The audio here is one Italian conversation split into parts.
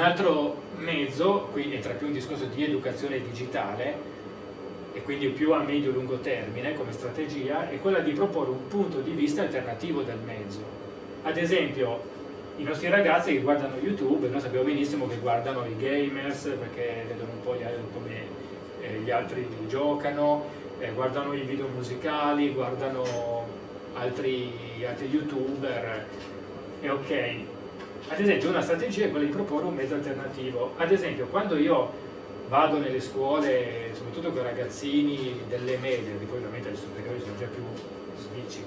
Un altro mezzo, qui entra più un discorso di educazione digitale, e quindi più a medio-lungo termine come strategia, è quella di proporre un punto di vista alternativo del mezzo. Ad esempio, i nostri ragazzi che guardano YouTube, noi sappiamo benissimo che guardano i gamers perché vedono un po' gli, come eh, gli altri giocano, eh, guardano i video musicali, guardano altri, altri youtuber, e ok. Ad esempio una strategia è quella di proporre un mezzo alternativo. Ad esempio quando io vado nelle scuole, soprattutto con i ragazzini delle medie, che poi ovviamente le superiori sono già più svici,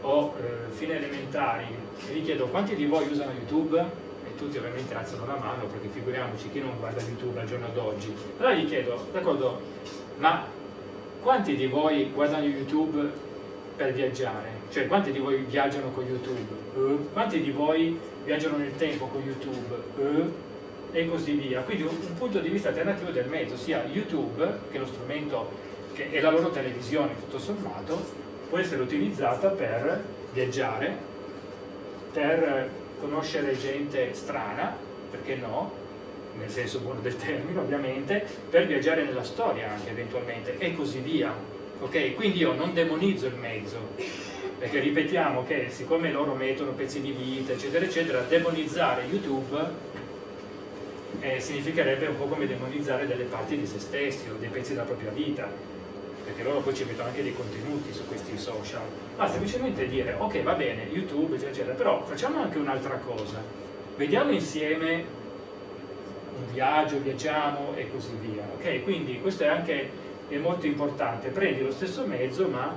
o eh, fine elementari, e gli chiedo quanti di voi usano YouTube? E tutti ovviamente alzano la mano, perché figuriamoci chi non guarda YouTube al giorno d'oggi. Allora gli chiedo, d'accordo, ma quanti di voi guardano YouTube per viaggiare? Cioè quanti di voi viaggiano con YouTube? Uh, quanti di voi viaggiano nel tempo con YouTube? Uh, e così via. Quindi un, un, punto di vista alternativo del mezzo, sia YouTube, che è lo strumento che è la loro televisione tutto sommato, può essere utilizzata per viaggiare, per conoscere gente strana, perché no, nel senso buono del termine ovviamente, per viaggiare nella storia anche eventualmente e così via. Ok? Quindi io non demonizzo il mezzo, perché ripetiamo che siccome loro mettono pezzi di vita eccetera eccetera, demonizzare YouTube eh, significherebbe un po' come demonizzare delle parti di se stessi o dei pezzi della propria vita perché loro poi ci mettono anche dei contenuti su questi social ma semplicemente dire ok va bene youtube eccetera, eccetera però facciamo anche un'altra cosa vediamo insieme un viaggio, viaggiamo e così via ok quindi questo è anche è molto importante. Prendi lo stesso mezzo ma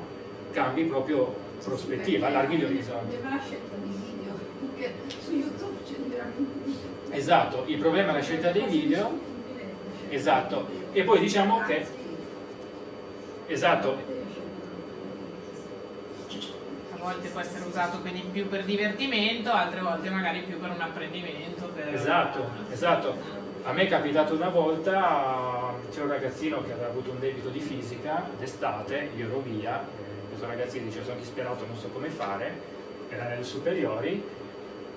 cambi proprio prospettiva allarghi gli orizzonti. la scelta di video perché su youtube c'è veramente Esatto, il problema è la scelta dei video, esatto, e poi diciamo che, esatto, a volte può essere usato quindi più per divertimento, altre volte magari più per un apprendimento. Per... Esatto, esatto. A me è capitato una volta, c'era un ragazzino che aveva avuto un debito di fisica d'estate, io ero via, questo ragazzino diceva sono disperato, non so come fare, era nelle superiori,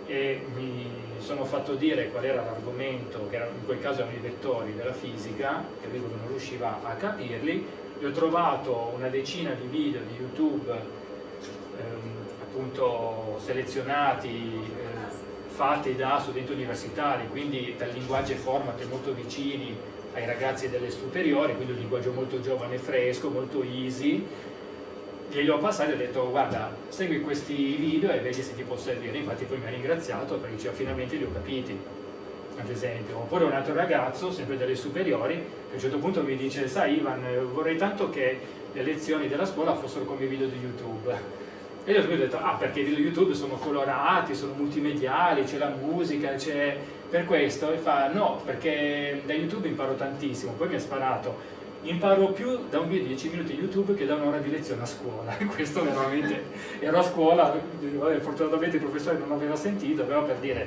e mi sono fatto dire qual era l'argomento, che in quel caso erano i vettori della fisica, che lui non riusciva a capirli, e ho trovato una decina di video di YouTube ehm, appunto selezionati, eh, fatti da studenti universitari, quindi dal linguaggio e format molto vicini ai ragazzi delle superiori, quindi un linguaggio molto giovane e fresco, molto easy, glieli ho passati e ho detto guarda segui questi video e vedi se ti può servire. Infatti poi mi ha ringraziato perché diceva finalmente li ho capiti. Ad esempio oppure un altro ragazzo sempre delle superiori che a un certo punto mi dice sai Ivan vorrei tanto che le lezioni della scuola fossero come i video di youtube e io ho detto ah perché i video youtube sono colorati sono multimediali c'è la musica c'è per questo e fa no perché da youtube imparo tantissimo poi mi ha sparato imparo più da un video di 10 minuti YouTube che da un'ora di lezione a scuola. Questo veramente, ero a scuola, fortunatamente il professore non aveva sentito, però per dire,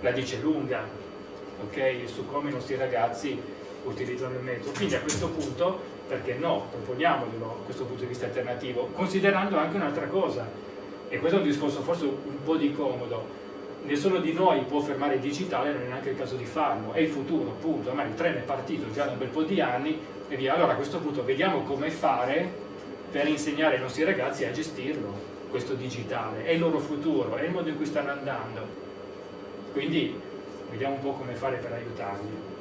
la dice lunga, ok, su come i nostri ragazzi utilizzano il mezzo. Quindi a questo punto, perché no, proponiamoglielo questo punto di vista alternativo, considerando anche un'altra cosa, e questo è un discorso forse un po' di comodo, nessuno di noi può fermare il digitale, non è neanche il caso di farlo, è il futuro, appunto, ormai il treno è partito già da un bel po' di anni e via. Allora a questo punto vediamo come fare per insegnare ai nostri ragazzi a gestirlo, questo digitale, è il loro futuro, è il modo in cui stanno andando. Quindi vediamo un po' come fare per aiutarli.